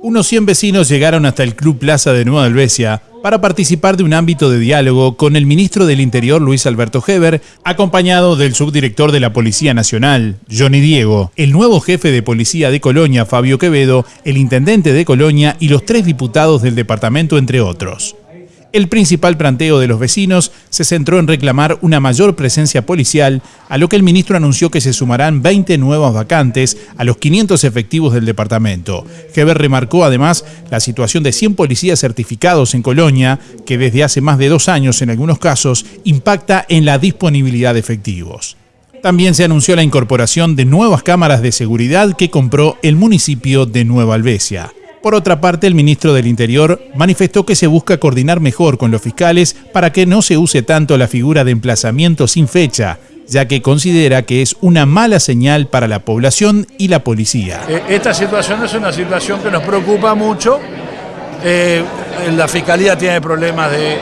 Unos 100 vecinos llegaron hasta el Club Plaza de Nueva Albesia para participar de un ámbito de diálogo con el ministro del Interior Luis Alberto Heber, acompañado del subdirector de la Policía Nacional, Johnny Diego, el nuevo jefe de policía de Colonia, Fabio Quevedo, el intendente de Colonia y los tres diputados del departamento, entre otros. El principal planteo de los vecinos se centró en reclamar una mayor presencia policial, a lo que el ministro anunció que se sumarán 20 nuevas vacantes a los 500 efectivos del departamento. Heber remarcó además la situación de 100 policías certificados en Colonia, que desde hace más de dos años en algunos casos impacta en la disponibilidad de efectivos. También se anunció la incorporación de nuevas cámaras de seguridad que compró el municipio de Nueva Albesia. Por otra parte, el ministro del Interior manifestó que se busca coordinar mejor con los fiscales para que no se use tanto la figura de emplazamiento sin fecha, ya que considera que es una mala señal para la población y la policía. Eh, esta situación es una situación que nos preocupa mucho. Eh, la Fiscalía tiene problemas de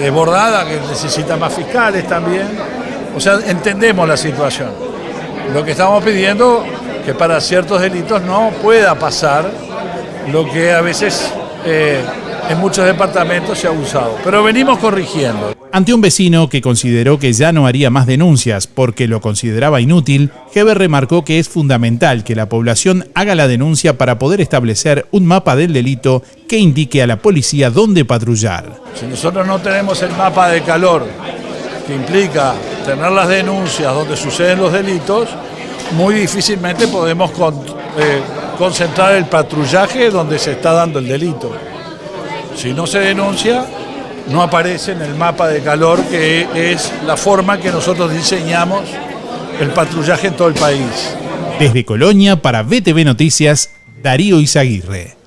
desbordada, que necesita más fiscales también. O sea, entendemos la situación. Lo que estamos pidiendo que para ciertos delitos no pueda pasar lo que a veces eh, en muchos departamentos se ha usado. Pero venimos corrigiendo. Ante un vecino que consideró que ya no haría más denuncias porque lo consideraba inútil, Heber remarcó que es fundamental que la población haga la denuncia para poder establecer un mapa del delito que indique a la policía dónde patrullar. Si nosotros no tenemos el mapa de calor que implica tener las denuncias donde suceden los delitos, muy difícilmente podemos eh, concentrar el patrullaje donde se está dando el delito. Si no se denuncia, no aparece en el mapa de calor que es la forma que nosotros diseñamos el patrullaje en todo el país. Desde Colonia para BTV Noticias, Darío Izaguirre.